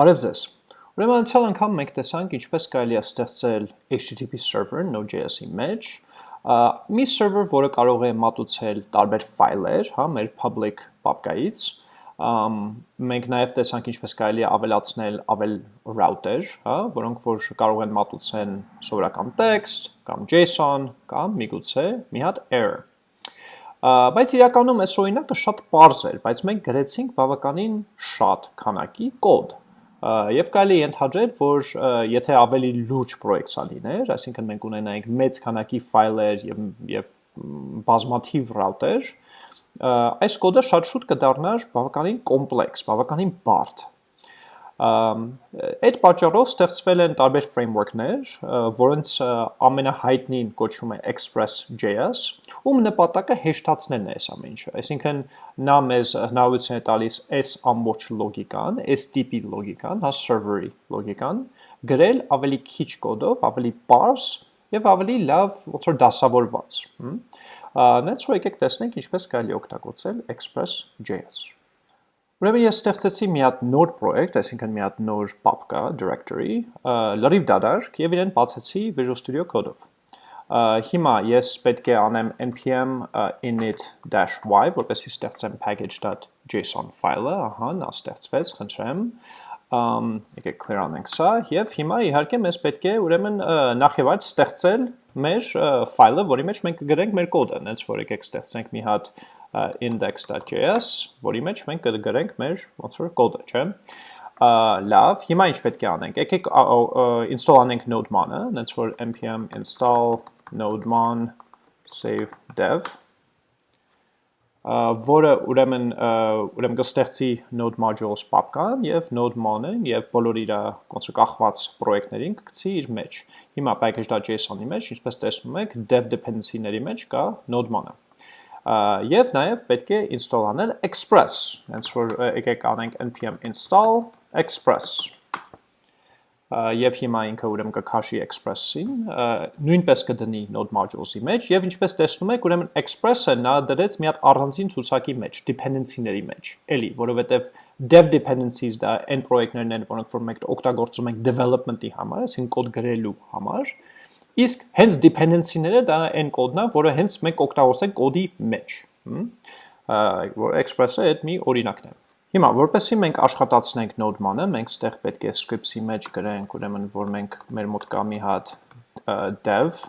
Բարև ձեզ։ Ուրեմն անցյալ անգամ մենք տեսանք ինչպես կարելի է ստեղծել HTTP server Node.js-ի մեջ, մի server, որը կարող է մատուցել տարբեր ֆայլեր, հա, մեր public պապկայից, մենք նաև տեսանք ինչպես կարելի է ավելացնել ավել router, հա, որոնք որ կարող են մատուցեն սովորական text կամ JSON կամ միգուցե մի հատ error։ Բայց իրականում այս օրինակը շատ པարզ էր, բայց մենք գրեցինք բավականին շատ քանակի կոդ, Եվ կարելի է ենթադրել, որ եթե ավելի լուրջ պրոյեկտսա լիներ, այսինքն մենք ունենայինք մեծ քանակի ֆայլեր եւ եւ բազմաթիվ ռաուտեր, այս կոդը շատ շուտ կդառնար բավականին կոմպլեքս, բավականին բարդ Այդ պատճառով ստեղծվել են տարբեր framework-ներ, որոնց ամենահայտնին կոչվում է Express.js, ում նպատակը հեշտացնելն է այս ամեն ինչը։ Այսինքն նա մեզ հնարավորություն է տալիս այս ամբողջ լոգիկան, տիպի լոգիկան, հա server-ի լոգիկան, գրել ավելի քիչ կոդով, ավելի པարզ եւ ավելի լավ ոնց որ դասավորված։ Նենց որ եկեք տեսնենք ինչպես կարելի օգտագործել Express.js։ Ուրեմն ես ստեղծեցի մի հատ նոր պրոյեկտ, այսինքն մի հատ նոր պապկա, directory, լրիվ դադարք եւ իրեն բացեցի Visual Studio Code-ով։ Հիմա ես պետք է անեմ npm init-y, որպեսզի ստեղծեմ package.json ֆայլը, ահա, նա ստեղծվեց, խնդրեմ, եկեք clear անենք սա, եւ հիմա իհարկե մեզ պետք է ուրեմն նախ եւ այլ ստեղծել մեր ֆայլը, որի մեջ մենք կգրենք մեր կոդը, հենց որ եկեք ստեղծենք մի հատ index.js, որի մեջ մենք կգրենք մեր ոնց որ կոդը, չէ՞։ Լավ, հիմա ինչ պետք է անենք։ Եկեք install անենք node-man-ը, հենց որ npm install node-man save dev որը ուրեմն ուրեմն կստեղծի node modules պապկան եւ node-man-ը եւ բոլոր իր ոնց որ կախված պրոյեկտներին կգցի իր մեջ։ Հիմա package.json-ի մեջ, ինչպես տեսնում եք, dev dependency-ների մեջ կա node-man-ը եւ նաեւ պետք է install անել express հենց որ եկեք անենք npm install express եւ հիմա ինքը ուրեմն կքաշի express-ին նույնպես կդնի node modules-ի մեջ եւ ինչպես տեսնում եք ուրեմն express-ը նա դրեց մի հատ առանձին ցուցակի մեջ dependency-ների մեջ էլի որովհետեւ dev dependencies դա այն պրոյեկտներն են որոնք որ մենք օգտագործում ենք development-ի համար այսինքն կոդ գրելու համար Իսկ հենց dependency-ները դա այն կոդն է, որը հենց մենք օգտագործենք կոդի մեջ, որ express-ը այդ մի օրինակն է։ Հիմա, որպեսզի մենք աշխատացնենք node-ման-ը, մենք ստեղ պետք է scripts-ի մեջ գրենք, ուրեմն, որ մենք մեր մոտ կա մի հատ dev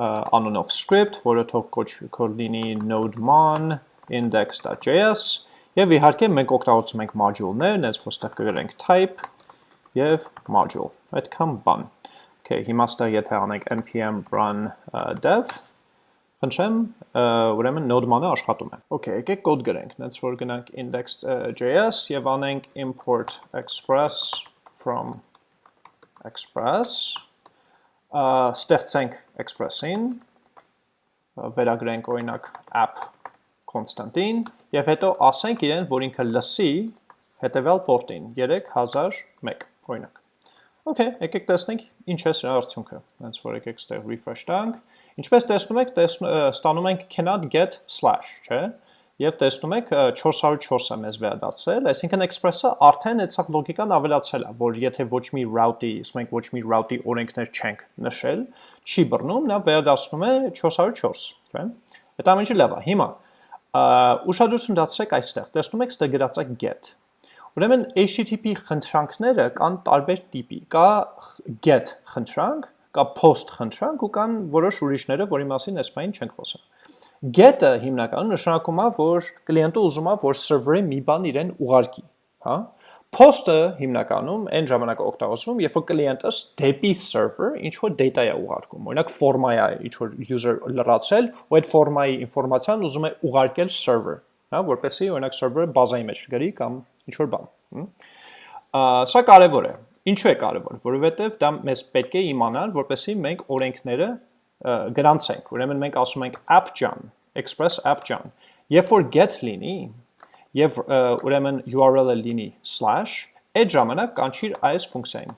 անունով script, որը թող կոչ լինի node-man index.js եւ իհարկե մենք օգտագործում ենք module-ներ, այնպես որ ստեղ կգրենք type եւ module։ Այդքան բան։ Okay, հիմա ստեղ եթե անենք npm run dev, խնդրեմ, ուրեմն node-ման-ը աշխատում է։ Okay, եկեք կոդ գրենք, նենց որ գնանք index.js եւ անենք import express from express, ստեղծենք express-ին, վերագրենք օրինակ app constant-ին եւ հետո ասենք իրեն, որ ինքը լսի հետեւյալ port-ին. 3001 օրինակ։ Okay, եկեք տեսնենք ինչ է սրա արդյունքը։ Հենց որ եկեք ստեղ refresh տանք, ինչպես տեսնում եք, ստանում ենք cannot get slash, չէ՞։ Եվ տեսնում եք 404-ը մեզ վերադարձել, այսինքն express-ը արդեն այդ սակ լոգիկան ավելացել է, որ եթե ոչ մի route-ի, իսկ մենք ոչ մի route-ի օրենքներ չենք նշել, չի բռնում, նա վերադասնում է 404, չէ՞։ Այդ ամենը լավ է։ Հիմա ուշադրություն դարձրեք այստեղ։ Տեսնում եք, ստեղ գրած է get Ուրեմն HTTP խնդրանքները կան տարբեր տիպի։ Կա get խնդրանք, կա post խնդրանք ու կան որոշ ուրիշները, որի մասին այս բանին չենք խոսում։ Get-ը հիմնականում նշանակում է, որ կլիենտը ուզում է, որ server-ը մի բան իրեն ուղարկի, հա։ Post-ը հիմնականում այն ժամանակ օգտագործվում, երբ որ կլիենտը դեպի server ինչ որ data է ուղարկում։ Օրինակ ֆորմա է ինչ որ user լրացել, ու այդ ֆորմայի ինֆորմացիան ուզում է ուղարկել server, հա, որպեսզի օրինակ server-ը բազայի մեջ գրի կամ ինչ որ բան։ Սա կարևոր է։ Ինչու է կարևոր, որովհետև դա մեզ պետք է իմանալ, որպեսզի մենք օրենքները գրանցենք։ Ուրեմն մենք ասում ենք app-jan, express app-jan։ Երբ որ get լինի, եւ ուրեմն URL-ը լինի slash, այդ ժամանակ կանչիր այս ֆունկցիային,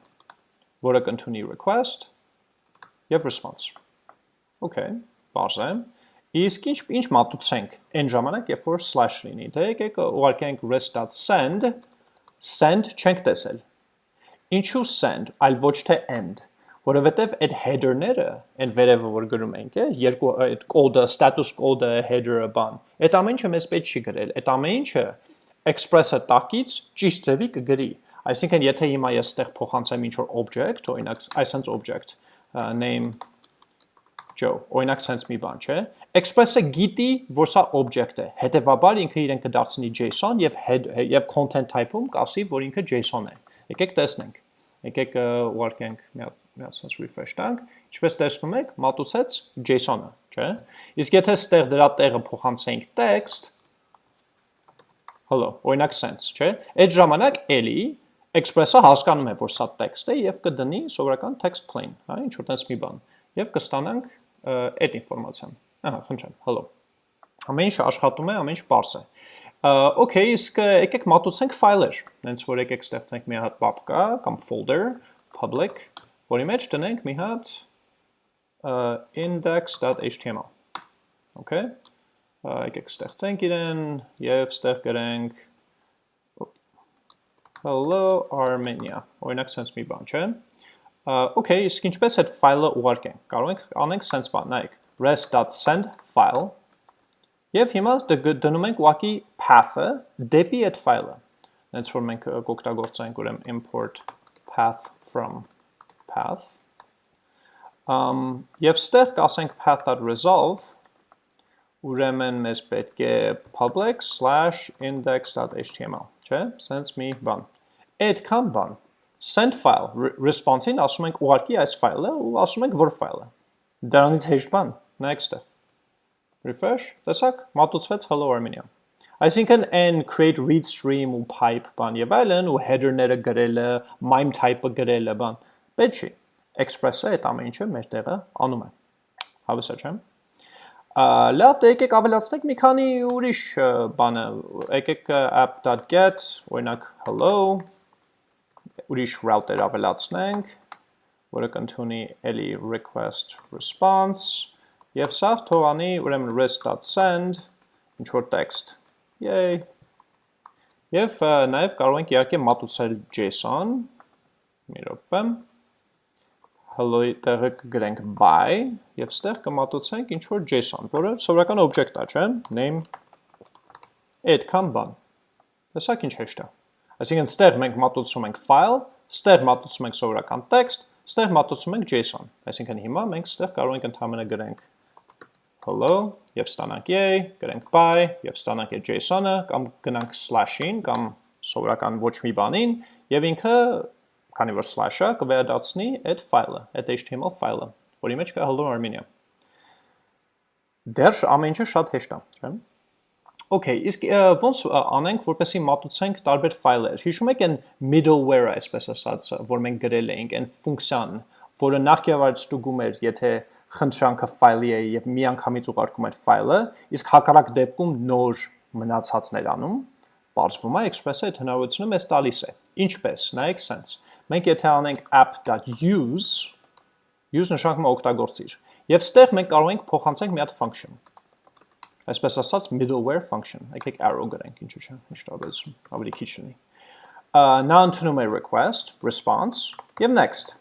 որը կընդունի request եւ response։ Okay, բարձ է։ Իսկ ինչ ինչ մատուցենք այն ժամանակ, երբ որ slash լինի։ Դե եկեք ուղարկենք rest.send, send չենք տեսել։ Ինչու send, այլ ոչ թե end, որովհետև այդ header-ները, այն վերևը որ գրում ենք, է, երկու այդ code-ը, status code-ը, header-ը բան, այդ ամեն ինչը մեզ պետք չի գրել, այդ ամեն ինչը express-ը տակից ճիշտ ձևի կգրի։ Այսինքն, եթե հիմա ես ստեղ փոխանցեմ ինչ-որ object, օրինակ, այսպես object, name Joe, օրինակ sense մի բան, չէ։ Express-ը գիտի, որ սա object է։ Հետևաբար ինքը իրեն կդարձնի JSON եւ head եւ content type-ում կասի, որ ինքը JSON է։ Եկեք տեսնենք։ Եկեք ուղարկենք մի հատ մի հատ sense refresh տանք։ Ինչպես տեսնում եք, մատուցեց JSON-ը, չէ։ Իսկ եթե ստեղ դրա տեղը փոխանցենք text, hello, օրինակ sense, չէ։ Այդ ժամանակ էլի Express-ը հասկանում է, որ սա text է եւ կդնի սովորական text plain, հա, ինչ որ տես մի բան։ Եվ կստանանք այդ ինֆորմացիան։ Ահա, խնդրեմ, hello։ Ամեն ինչ աշխատում է, ամեն ինչ པարս է։ Okay, իսկ եկեք մատուցենք ֆայլեր։ Հենց որ եկեք ստեղծենք մի հատ papka կամ folder public, որի մեջ տնենք մի հատ index.html։ Okay։ Եկեք ստեղծենք իրեն եւ ստեղ գրենք hello Armenia։ Օրինակ sense մի բան, չէ՞։ Okay, իսկ ինչպես այդ ֆայլը ուղարկենք։ Կարող ենք անենք sense բան, նայեք, res.send file Եվ հիմա դնում ենք ուղակի path-ը դեպի այդ ֆայլը։ Հենց որ մենք կօգտագործենք ուրեմն import path from path։ Um, եւ ստեղ կասենք path.resolve ուրեմն մեզ պետք է public/index.html, չէ՞, sense մի բան։ Այդքան բան send file response-ին ասում ենք ուղարկի այս ֆայլը ու ասում ենք որ ֆայլը։ Դրանից հեշտ բան, next-ը։ Refresh, տեսակ, մատուցվեց hello Armenia։ Այսինքն այն create read stream ու pipe բան եւ այլն ու header-ները գրելը, mime type-ը գրելը բան։ Պետք չի։ Express-ը այդ ամեն ինչը մեր տեղը անում է։ Հավեսա չեմ։ Լավ, դե եկեք ավելացնենք մի քանի ուրիշ բանը։ Եկեք app.get, օրինակ hello ուրիշ router ավելացնենք, որը կընդունի էլի request response, և սա թողանի ուրեմն rest.send, ինչ որ text, yay, և նաև կարող ենք իհարկե մատուցել JSON, մի ռոպեմ, hello-ի տեղը կգրենք by, և ստեղ կմատուցենք ինչ որ JSON, որը սովորական object է, չէ, name, այդքան բան, տեսակ ինչ հեշտ է։ Այսինքն ստեղ մենք մատուցում ենք file, ստեղ մատուցում ենք սովորական text, ստեղ մատուցում ենք JSON։ Այսինքն հիմա մենք ստեղ կարող ենք ընդհանրապես գրենք. Hello եւ ստանանք yay, գրենք bye եւ ստանանք այդ JSON-ը կամ գնանք slash-ին կամ սովորական ոչ մի բանին եւ ինքը քանի որ slash-ը կվերադառնի այդ ֆայլը, այդ HTML ֆայլը, որի մեջ կա hello Armenia։ Դեռ ամեն ինչը շատ հեշտ է, չէ՞։ Okay, իսկ ոնց անենք, որպեսի մատուցենք տարբեր ֆայլեր։ Հիշում եք այն middleware-ը, այսպես ասած, որ մենք գրել էինք, այն ֆունկցիան, որը նախկիավար ստուգում էր, եթե խնդրանքը ֆայլի է եւ միանգամից ուղարկում էր ֆայլը, իսկ հակառակ դեպքում նոր մնացածներ անում, բարձվում է Express-ը այդ հնարավորությունը մեզ տալիս է։ Ինչպես, նայեք sense։ Մենք եթե անենք app.use, use նշանակում է օգտագործիր, եւ ստեղ մենք կարող ենք փոխանցենք մի հատ function այսպես ասած middleware function, եկեք arrow գրենք, ինչու՞ չէ, ինչ տարբերություն, ավելի քիչ լինի։ Նա ընդունում է request, response եւ next։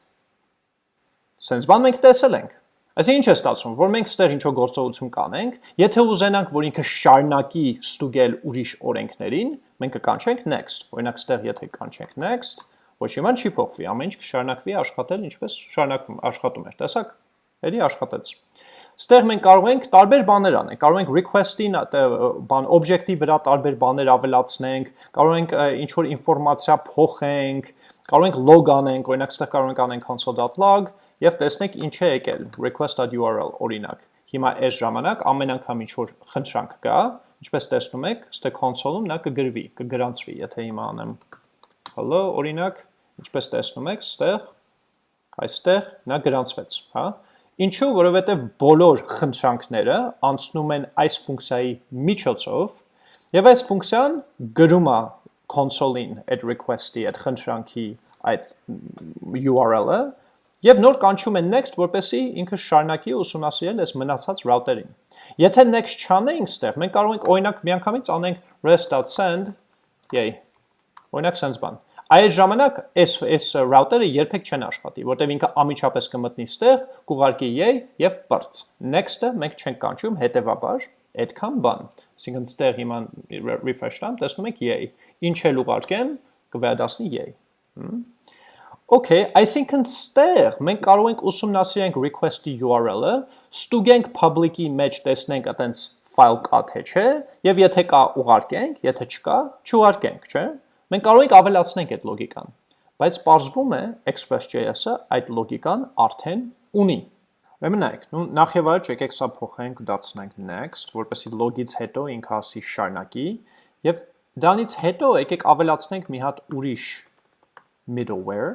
Սենց բան մենք տեսել ենք։ Այսինքն ինչ է ստացվում, որ մենք ստեղ ինչ-որ գործողություն կանենք, եթե ուզենանք, որ ինքը շարունակի ստուգել ուրիշ օրենքներին, մենք կկանչենք next։ Օրինակ ստեղ եթե կանչենք next, ոչ իման չի փոխվի, ամեն ինչ կշարունակվի աշխատել ինչպես շարունակվում աշխատում էր։ Տեսակ։ Էլի աշխատեց։ Ստեղ մենք կարող ենք տարբեր բաներ անենք, կարող ենք request-ին բան object-ի վրա տարբեր բաներ ավելացնենք, կարող ենք ինչ որ ինֆորմացիա փոխենք, կարող ենք log անենք, օրինակ ստեղ կարող ենք անենք console.log եւ տեսնենք ինչ է եկել request.url օրինակ։ Հիմա այս ժամանակ ամեն անգամ ինչ որ խնդրանք կա, ինչպես տեսնում եք, ստեղ console-ում նա կգրվի, կգրանցվի, եթե հիմա անեմ hello օրինակ, ինչպես տեսնում եք, ստեղ այստեղ նա գրանցվեց, հա։ Ինչու, որովհետև բոլոր խնդրանքները անցնում են այս ֆունկցիայի միջոցով, եւ այս ֆունկցիան գրում է console-ին այդ request-ի, այդ խնդրանքի այդ URL-ը եւ նոր կանչում են next, որպեսի ինքը շարունակի ուսումնասիրել այս մնացած router-ին։ Եթե next չանենք ստեղ, մենք կարող ենք օրինակ միանգամից անենք rest.send, yay։ Օրինակ sense բան։ Այդ ժամանակ այս այս router-ը երբեք չեն աշխատի, որտեղ ինքը ամիջապես կմտնի ստեղ, կուղարկի yay եւ բրց։ Next-ը մենք չենք կանչում, հետեւաբար այդքան բան։ Այսինքն ստեղ հիմա refresh տամ, տեսնում եք yay։ Ինչ էլ ուղարկեմ, կվերադասնի yay։ Okay, այսինքն ստեղ մենք կարող ենք ուսումնասիրենք request-ի URL-ը, ստուգենք public-ի մեջ տեսնենք այտենց file կա թե չէ, եւ եթե կա ուղարկենք, եթե չկա, չուղարկենք, չէ՞։ Մենք կարող ենք ավելացնենք այդ լոգիկան, բայց պարզվում է Express.js-ը այդ լոգիկան արդեն ունի։ Ուրեմն նայեք, նու նախ եւ առաջ եկեք սա փոխենք, դարձնենք next, որպեսզի log-ից հետո ինքը ասի շարունակի եւ դրանից հետո եկեք ավելացնենք մի հատ ուրիշ middleware,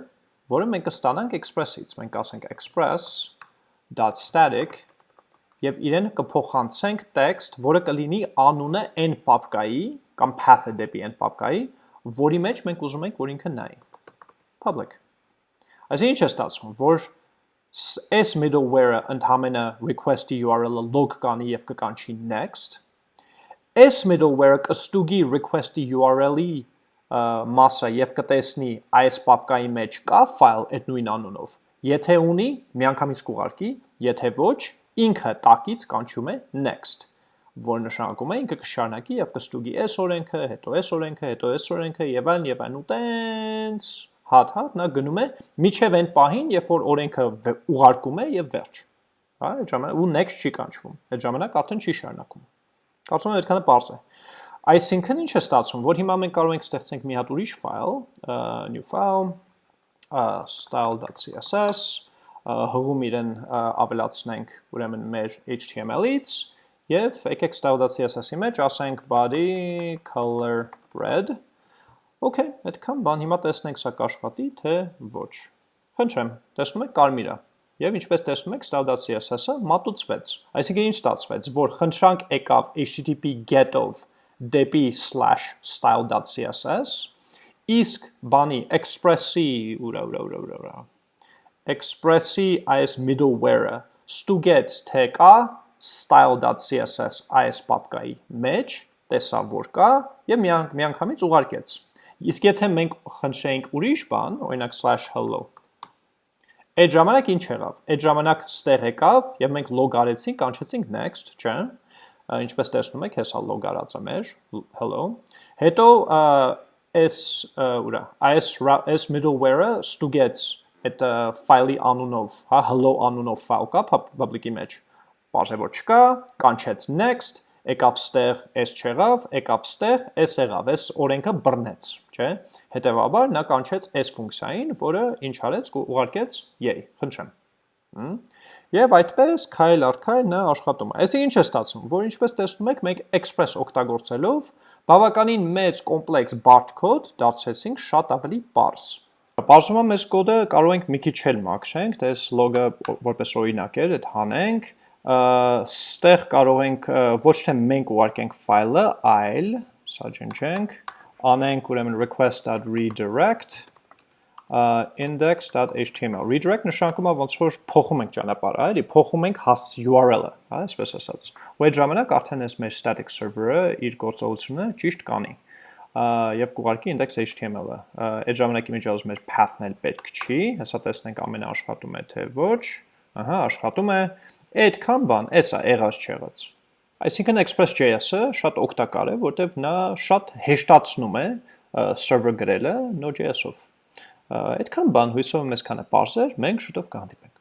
որը մենք կստանանք Express-ից։ Մենք ասենք express.static եւ իրեն կփոխանցենք text, որը կլինի անունը n papka-ի կամ path-ը դեպի n papka-ի, որի մեջ մենք ուզում ենք, որ ինքը նայի։ Public։ Այսինքն ինչ է ստացվում, որ այս middleware-ը ընդհանրը request-ի URL-ը log կանի եւ կկանչի next։ Այս middleware-ը կստուգի request-ի URL-ի մասը եւ կտեսնի այս պապկայի մեջ կա ֆայլ այդ նույն անունով։ Եթե ունի, միանգամից կուղարկի, եթե ոչ, ինքը տակից կանչում է next որ նշանակում է ինքը կշարունակի եւ կստուգի այս օրենքը, հետո այս օրենքը, հետո այս օրենքը եւ այլն եւ այլն ու տենց հատ-հատ նա գնում է միջև այն պահին, երբ որ օրենքը ուղարկում է եւ վերջ։ Հա, այդ ժամանակ ու next չի կանչվում։ Այդ ժամանակ արդեն չի շարունակում։ Կարծում եմ այդքանը པարզ է։ Այսինքն ինչ է ստացվում, որ հիմա մենք կարող ենք ստեղծենք մի հատ ուրիշ ֆայլ, new file, style.css, հղում իրեն ավելացնենք ուրեմն մեր HTML-ից Եվ եկեք style.css-ի մեջ ասենք body color red։ Okay, այդքան բան, հիմա տեսնենք սա կաշխատի, թե ոչ։ Խնդրեմ, տեսնում եք կարմիր է։ Եվ ինչպես տեսնում եք style.css-ը մատուցվեց։ Այսինքն ինչ ստացվեց, որ խնդրանք եկավ http get-ով դեպի /style.css, իսկ բանի express-ի ուրա ուրա ուրա ուրա ուրա express-ի այս middleware-ը ստուգեց թե կա style.css այս պապկայի մեջ, տեսավ որ կա եւ միանգամից ուղարկեց։ Իսկ եթե մենք խնդրեինք ուրիշ բան, օրինակ /hello, այդ ժամանակ ինչ եղավ։ Այդ ժամանակ ստեղ եկավ եւ մենք log արեցինք, կանչեցինք next, չէ՞։ Ինչպես տեսնում եք, հեսա log արած է մեր hello։ Հետո այս ուրա, այս այս middleware-ը ստուգեց այդ ֆայլի անունով, հա hello անունով ֆայլ կա public-ի մեջ Բաժե որ չկա, կանչեց next, եկավ ստեղ, s չեղավ, եկավ ստեղ, s եղավ, s օրենքը բռնեց, չէ՞։ Հետևաբար նա կանչեց s ֆունկցիային, որը ինչ արեց, ուղարկեց y, խնդրեմ։ Եվ այդպես քայլ առ քայլ նա աշխատում է։ Այսինքն ինչ է ստացվում, որ ինչպես տեսնում եք, մենք express օգտագործելով բավականին մեծ կոմպլեքս բարդ կոդ դարձեցինք շատ ավելի պարզ։ Բաժնում եմ այս կոդը կարող ենք մի քիչ էլ մաքրենք, տես լոգը որպես օրինակ էր, այդ հանենք, ստեղ կարող ենք ոչ թե մենք ուղարկենք ֆայլը, այլ սա ջնջենք, անենք ուրեմն request.redirect index.html redirect նշանակում է ոնց որ փոխում ենք ճանապարհը, էլի փոխում ենք հաս URL-ը, հա, այսպես ասած։ Ու այդ ժամանակ արդեն այս մեր static server-ը իր գործողությունը ճիշտ կանի եւ կուղարկի index.html-ը։ Այդ ժամանակի ասում մեր path-ն էլ պետք չի, հեսա տեսնենք ամենը աշխատում է թե ոչ։ Ահա, աշխատում է։ Այդքան բան, էսա եղած չեղած։ Այսինքն Express.js-ը շատ օգտակար է, որտեվ նա շատ հեշտացնում է server գրելը Node.js-ով։ Այդքան բան հույսով եմ այսքանը բարձր, մենք շուտով կհանդիպենք։